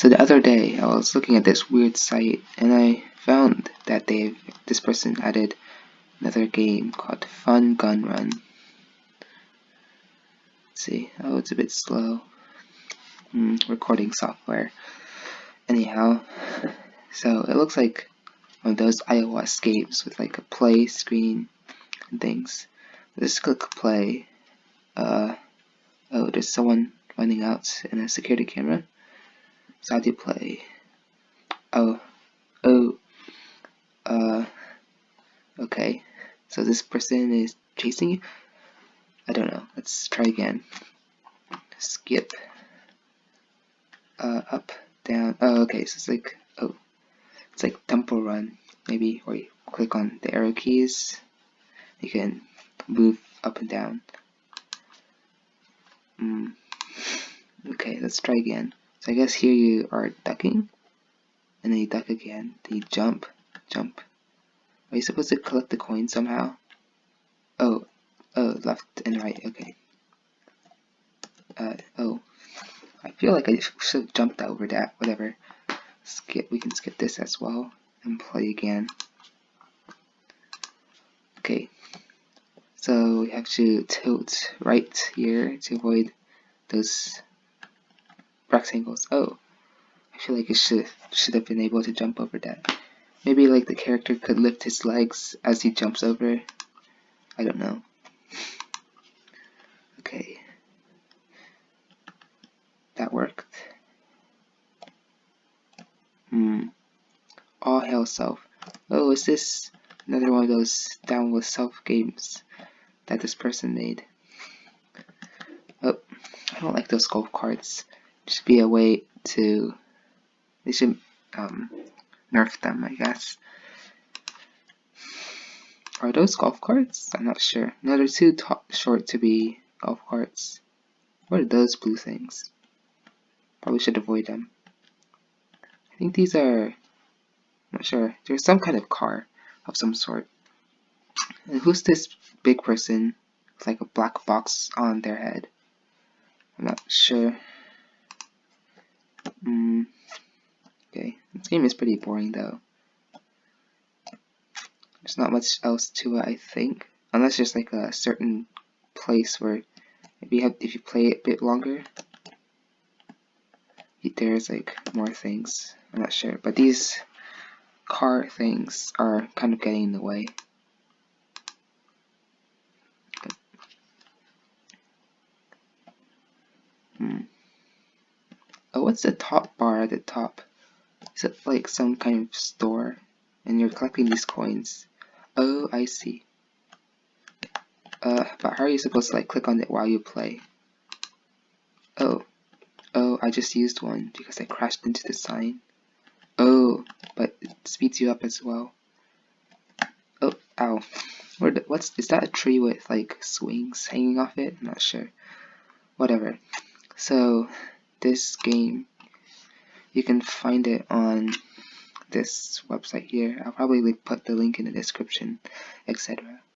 So the other day, I was looking at this weird site, and I found that they've this person added another game called Fun Gun Run. Let's see, oh, it's a bit slow. Hmm, recording software. Anyhow, so it looks like one of those iOS games with like a play screen and things. Let's click play. Uh, oh, there's someone running out in a security camera. You play? Oh, oh, uh, okay. So this person is chasing you? I don't know. Let's try again. Skip. Uh, up, down. Oh, okay. So it's like, oh, it's like Temple Run. Maybe where you click on the arrow keys, you can move up and down. Mm. Okay, let's try again. So I guess here you are ducking, and then you duck again, then you jump, jump. Are you supposed to collect the coin somehow? Oh, oh, left and right, okay. Uh, oh, I feel like I should have jumped over that, whatever. Skip, we can skip this as well, and play again. Okay, so we have to tilt right here to avoid those rectangles. Oh, I feel like it should should have been able to jump over that. Maybe like the character could lift his legs as he jumps over. I don't know. Okay. That worked. Hmm. All Hell self. Oh, is this another one of those down with self games that this person made? Oh, I don't like those golf carts should be a way to they should um, nerf them I guess. Are those golf carts? I'm not sure. No they're too short to be golf carts. What are those blue things? Probably should avoid them. I think these are I'm not sure. There's some kind of car of some sort. And who's this big person with like a black box on their head? I'm not sure Mm, okay, this game is pretty boring though. There's not much else to it, I think. Unless there's like a certain place where maybe you have, if you play it a bit longer, there's like more things. I'm not sure. But these car things are kind of getting in the way. Hmm. Oh, what's the top bar at the top? Is it like some kind of store? And you're collecting these coins. Oh, I see. Uh, but how are you supposed to like click on it while you play? Oh, oh, I just used one because I crashed into the sign. Oh, but it speeds you up as well. Oh, ow. The, what's, is that a tree with like swings hanging off it? I'm not sure. Whatever. So, this game you can find it on this website here. I'll probably put the link in the description etc